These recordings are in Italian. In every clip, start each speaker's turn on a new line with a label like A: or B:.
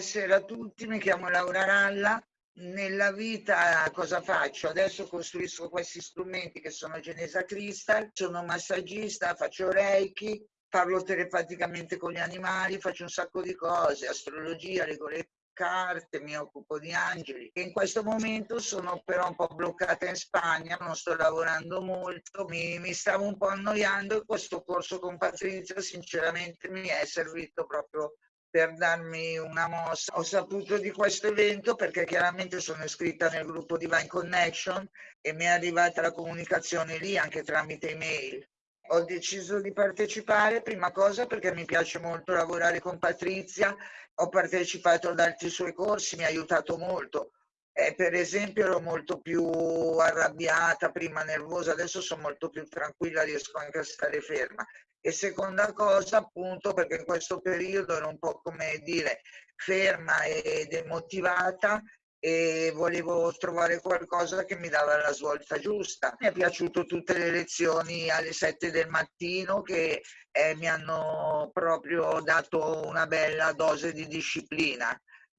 A: buonasera a tutti, mi chiamo Laura Ralla. Nella vita cosa faccio? Adesso costruisco questi strumenti che sono Genesa Crystal, sono massagista, faccio Reiki, parlo telepaticamente con gli animali, faccio un sacco di cose, astrologia, leggo le carte, mi occupo di angeli. In questo momento sono però un po' bloccata in Spagna, non sto lavorando molto, mi, mi stavo un po' annoiando e questo corso con Patrizia sinceramente mi è servito proprio per darmi una mossa. Ho saputo di questo evento perché chiaramente sono iscritta nel gruppo Divine Connection e mi è arrivata la comunicazione lì anche tramite email. Ho deciso di partecipare, prima cosa perché mi piace molto lavorare con Patrizia, ho partecipato ad altri suoi corsi, mi ha aiutato molto. Eh, per esempio ero molto più arrabbiata, prima nervosa, adesso sono molto più tranquilla, riesco anche a stare ferma e seconda cosa appunto perché in questo periodo ero un po' come dire ferma ed demotivata e volevo trovare qualcosa che mi dava la svolta giusta. Mi è piaciuto tutte le lezioni alle 7 del mattino che eh, mi hanno proprio dato una bella dose di disciplina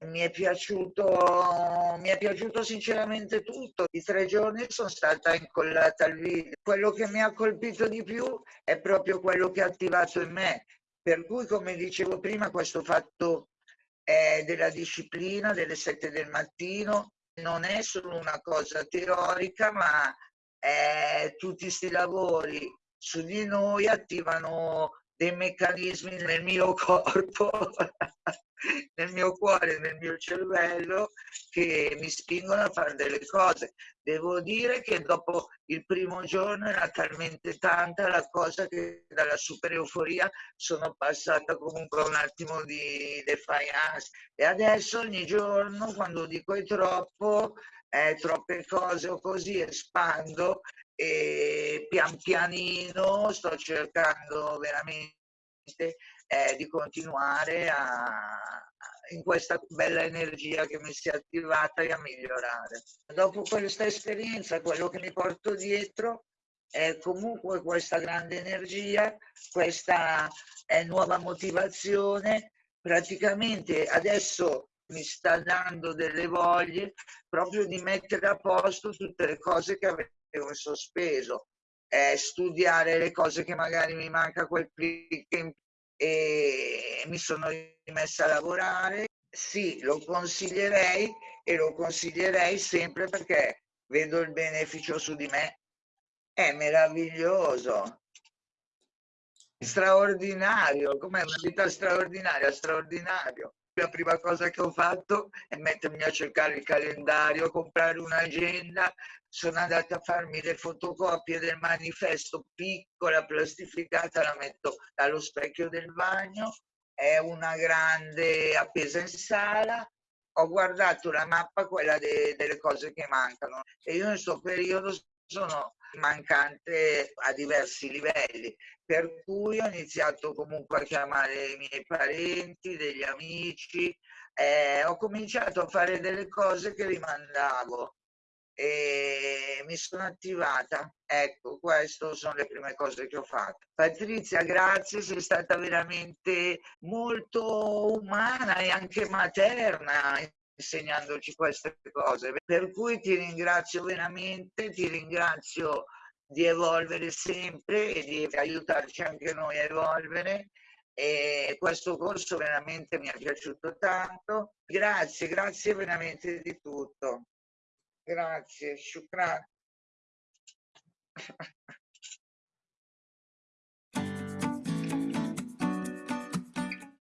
A: mi è piaciuto, mi è piaciuto sinceramente tutto. I tre giorni sono stata incollata al video. Quello che mi ha colpito di più è proprio quello che ha attivato in me. Per cui, come dicevo prima, questo fatto eh, della disciplina delle sette del mattino non è solo una cosa teorica, ma eh, tutti questi lavori su di noi attivano dei meccanismi nel mio corpo nel mio cuore, nel mio cervello che mi spingono a fare delle cose. Devo dire che dopo il primo giorno era talmente tanta la cosa che dalla super euforia sono passata comunque un attimo di defiance e adesso ogni giorno quando dico è troppo, eh, troppe cose o così espando e pian pianino sto cercando veramente eh, di continuare a, in questa bella energia che mi si è attivata e a migliorare. Dopo questa esperienza, quello che mi porto dietro è comunque questa grande energia, questa eh, nuova motivazione. Praticamente adesso mi sta dando delle voglie proprio di mettere a posto tutte le cose che avevo in sospeso, eh, studiare le cose che magari mi manca quel click in e mi sono rimessa a lavorare. Sì, lo consiglierei e lo consiglierei sempre perché vedo il beneficio su di me. È meraviglioso, straordinario, com'è una vita straordinaria, straordinario. La prima cosa che ho fatto è mettermi a cercare il calendario, comprare un'agenda, sono andata a farmi le fotocopie del manifesto piccola, plastificata, la metto allo specchio del bagno, è una grande appesa in sala, ho guardato la mappa, quella de delle cose che mancano. E io in questo periodo sono mancante a diversi livelli, per cui ho iniziato comunque a chiamare i miei parenti, degli amici, eh, ho cominciato a fare delle cose che rimandavo e mi sono attivata. Ecco, queste sono le prime cose che ho fatto. Patrizia, grazie, sei stata veramente molto umana e anche materna insegnandoci queste cose. Per cui ti ringrazio veramente, ti ringrazio di evolvere sempre e di aiutarci anche noi a evolvere. E questo corso veramente mi è piaciuto tanto. Grazie, grazie veramente di tutto. Grazie, shukran.